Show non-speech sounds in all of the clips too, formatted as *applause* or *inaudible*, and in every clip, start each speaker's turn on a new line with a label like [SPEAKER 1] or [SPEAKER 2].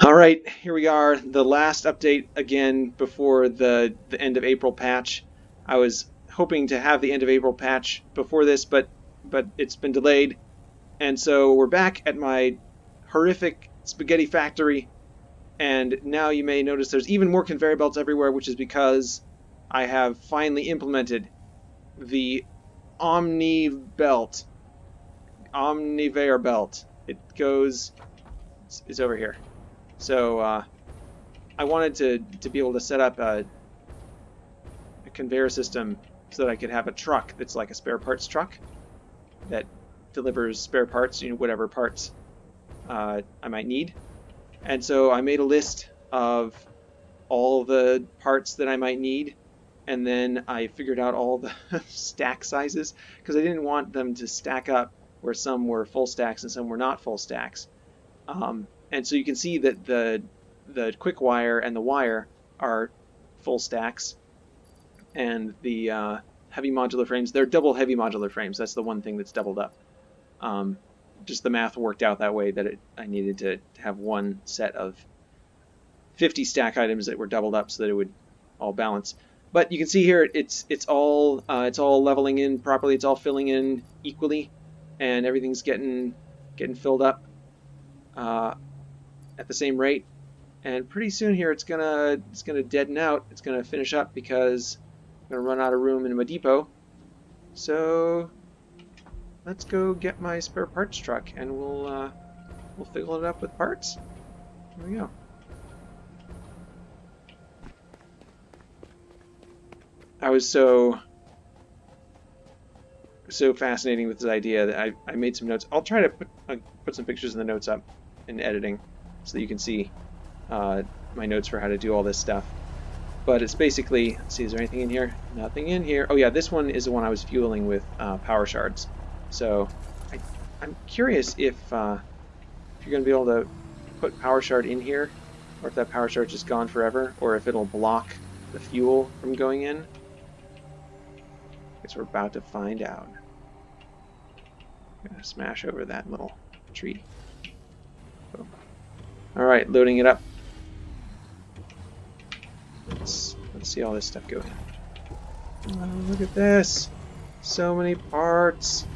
[SPEAKER 1] All right, here we are, the last update again before the, the end of April patch. I was hoping to have the end of April patch before this, but but it's been delayed. And so we're back at my horrific spaghetti factory. And now you may notice there's even more conveyor belts everywhere, which is because I have finally implemented the Omni belt. Omniveyor belt. It goes, it's, it's over here. So uh, I wanted to, to be able to set up a, a conveyor system so that I could have a truck that's like a spare parts truck that delivers spare parts, you know, whatever parts uh, I might need. And so I made a list of all the parts that I might need and then I figured out all the *laughs* stack sizes because I didn't want them to stack up where some were full stacks and some were not full stacks. Um, and so you can see that the the quick wire and the wire are full stacks, and the uh, heavy modular frames they're double heavy modular frames. That's the one thing that's doubled up. Um, just the math worked out that way that it, I needed to have one set of 50 stack items that were doubled up so that it would all balance. But you can see here it's it's all uh, it's all leveling in properly. It's all filling in equally, and everything's getting getting filled up. Uh, at the same rate. And pretty soon here it's gonna it's gonna deaden out. It's gonna finish up because I'm gonna run out of room in my depot. So let's go get my spare parts truck and we'll uh, we'll fill it up with parts. Here we go. I was so so fascinating with this idea that I, I made some notes. I'll try to put uh, put some pictures in the notes up in editing so that you can see uh, my notes for how to do all this stuff. But it's basically, see, is there anything in here? Nothing in here. Oh yeah, this one is the one I was fueling with uh, power shards. So I, am curious if, uh, if you're going to be able to put power shard in here, or if that power shard just gone forever, or if it'll block the fuel from going in. I Guess we're about to find out. I'm gonna smash over that little tree. Alright, loading it up. Let's, let's see all this stuff go in. Oh, look at this. So many parts.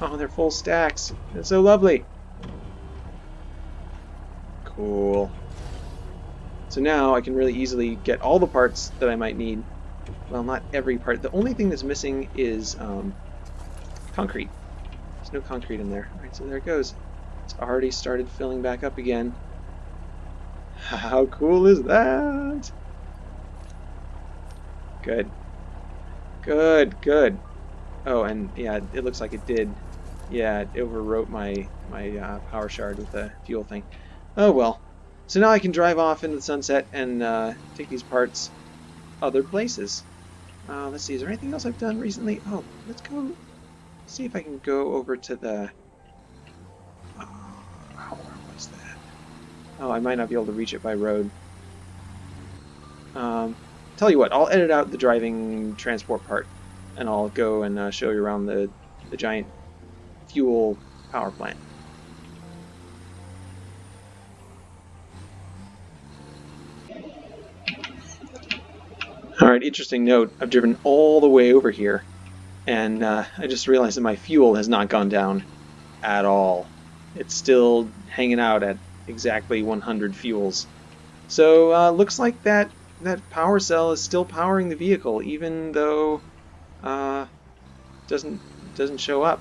[SPEAKER 1] Oh, they're full stacks. It's so lovely. Cool. So now I can really easily get all the parts that I might need. Well, not every part. The only thing that's missing is um, concrete. There's no concrete in there. Alright, so there it goes. It's already started filling back up again. How cool is that? Good. Good, good. Oh, and yeah, it looks like it did. Yeah, it overwrote my, my uh, power shard with the fuel thing. Oh well. So now I can drive off into the sunset and uh, take these parts other places. Uh, let's see, is there anything else I've done recently? Oh, let's go see if I can go over to the Oh, I might not be able to reach it by road. Um, tell you what, I'll edit out the driving transport part, and I'll go and uh, show you around the, the giant fuel power plant. Alright, interesting note. I've driven all the way over here, and uh, I just realized that my fuel has not gone down at all. It's still hanging out at exactly 100 fuels. So uh, looks like that that power cell is still powering the vehicle, even though uh, doesn't doesn't show up.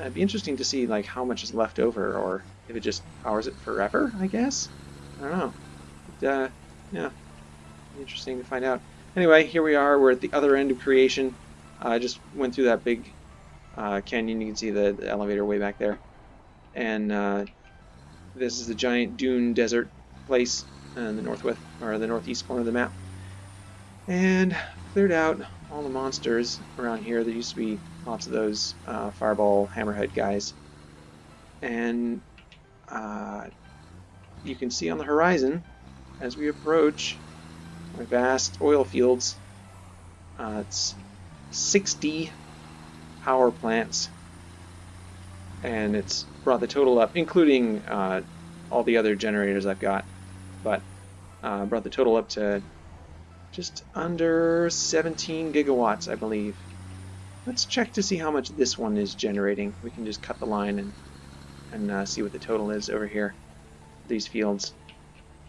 [SPEAKER 1] It'd be interesting to see like how much is left over, or if it just powers it forever. I guess I don't know. But, uh, yeah, interesting to find out. Anyway, here we are. We're at the other end of creation. Uh, I just went through that big uh, canyon. You can see the, the, elevator way back there, and uh, this is the giant dune desert place in the northwest or the northeast corner of the map. And cleared out all the monsters around here. There used to be lots of those uh, fireball hammerhead guys. And uh, you can see on the horizon as we approach vast oil fields. Uh, it's 60 power plants and it's brought the total up, including uh, all the other generators I've got. But uh, brought the total up to just under 17 gigawatts, I believe. Let's check to see how much this one is generating. We can just cut the line and, and uh, see what the total is over here. These fields.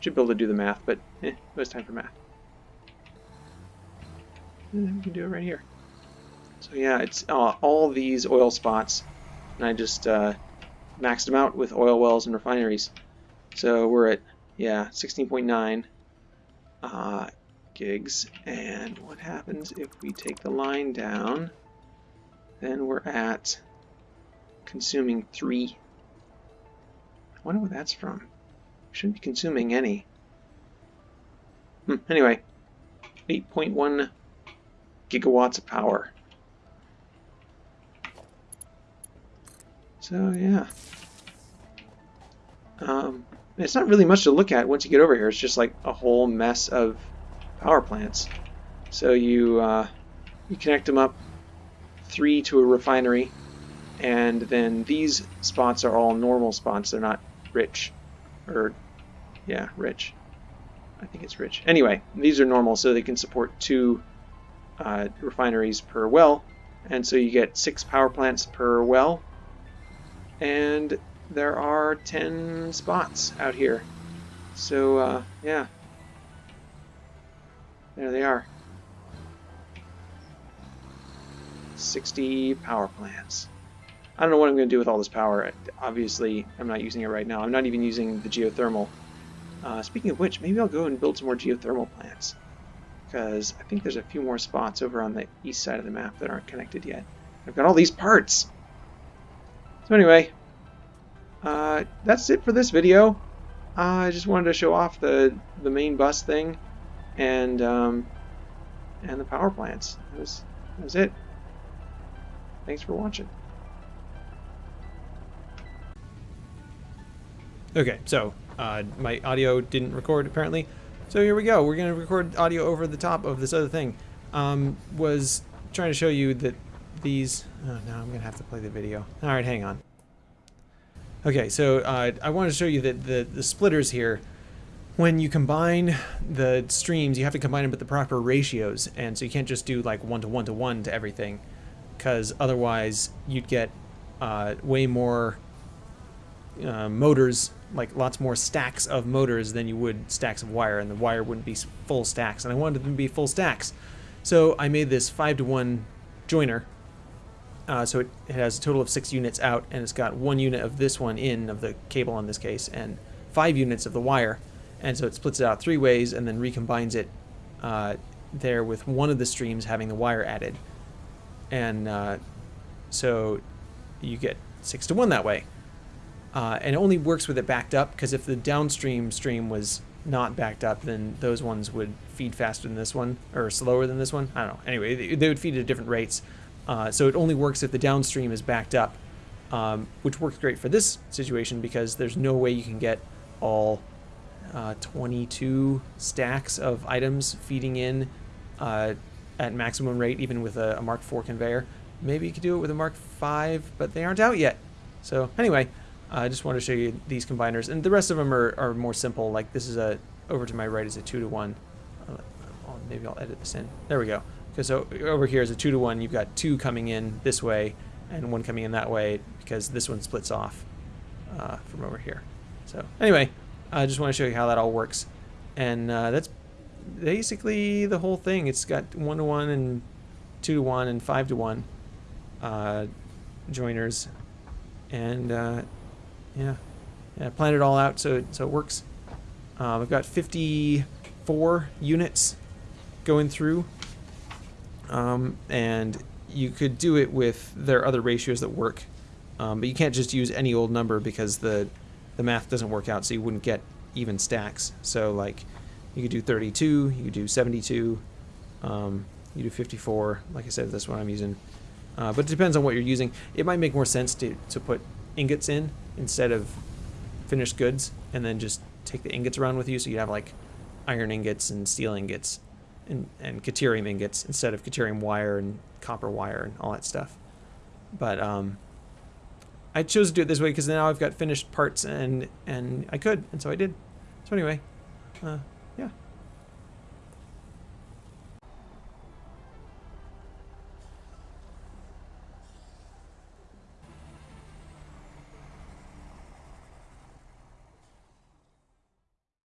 [SPEAKER 1] Should be able to do the math, but eh, no time for math. And we can do it right here. So yeah, it's uh, all these oil spots, and I just uh, maxed them out with oil wells and refineries. So we're at, yeah, 16.9 uh, gigs. And what happens if we take the line down? Then we're at consuming 3. I wonder where that's from. We shouldn't be consuming any. Hmm, anyway, 8.1 gigawatts of power. So yeah. Um, it's not really much to look at once you get over here. It's just like a whole mess of power plants. So you uh, you connect them up three to a refinery, and then these spots are all normal spots. They're not rich, or yeah, rich. I think it's rich. Anyway, these are normal, so they can support two uh, refineries per well, and so you get six power plants per well and there are 10 spots out here. So, uh, yeah. There they are. 60 power plants. I don't know what I'm going to do with all this power. Obviously, I'm not using it right now. I'm not even using the geothermal. Uh, speaking of which, maybe I'll go and build some more geothermal plants. Because I think there's a few more spots over on the east side of the map that aren't connected yet. I've got all these parts! So anyway, uh, that's it for this video. Uh, I just wanted to show off the the main bus thing, and um, and the power plants. That was, that was it. Thanks for watching.
[SPEAKER 2] Okay, so uh, my audio didn't record apparently. So here we go. We're going to record audio over the top of this other thing. Um, was trying to show you that these... Oh, now I'm going to have to play the video. All right, hang on. Okay, so uh, I want to show you that the, the splitters here, when you combine the streams, you have to combine them with the proper ratios, and so you can't just do like one to one to one to everything, because otherwise you'd get uh, way more uh, motors, like lots more stacks of motors than you would stacks of wire, and the wire wouldn't be full stacks, and I wanted them to be full stacks. So I made this 5 to 1 joiner uh, so it, it, has a total of six units out, and it's got one unit of this one in, of the cable in this case, and five units of the wire. And so it splits it out three ways and then recombines it uh, there with one of the streams having the wire added. And uh, so you get six to one that way. Uh, and it only works with it backed up, because if the downstream stream was not backed up, then those ones would feed faster than this one, or slower than this one. I don't know. Anyway, they, they would feed at different rates. Uh, so it only works if the downstream is backed up, um, which works great for this situation because there's no way you can get all uh, 22 stacks of items feeding in uh, at maximum rate, even with a, a, Mark IV conveyor. Maybe you could do it with a Mark V, but they aren't out yet. So anyway, I just wanted to show you these combiners, and the rest of them are, are more simple. Like this is a over to my right is a two to one. maybe I'll edit this in. There we go. Because over here is a two to one. You've got two coming in this way and one coming in that way because this one splits off uh, from over here. So anyway, I just want to show you how that all works. And uh, that's basically the whole thing. It's got one to one and two to one and five to one uh, joiners. And uh, yeah, yeah, plan it all out so, so it works. Uh, I've got 54 units going through um, and you could do it with there are other ratios that work, um, but you can't just use any old number because the the math doesn't work out, so you wouldn't get even stacks. So like you could do 32, you could do 72, um, you do 54. Like I said, that's what I'm using. Uh, but it depends on what you're using. It might make more sense to, to put ingots in instead of finished goods and then just take the ingots around with you so you have like iron ingots and steel ingots and, and Caterium ingots instead of Caterium wire and copper wire and all that stuff. But um, I chose to do it this way because now I've got finished parts and and I could, and so I did. So anyway, uh,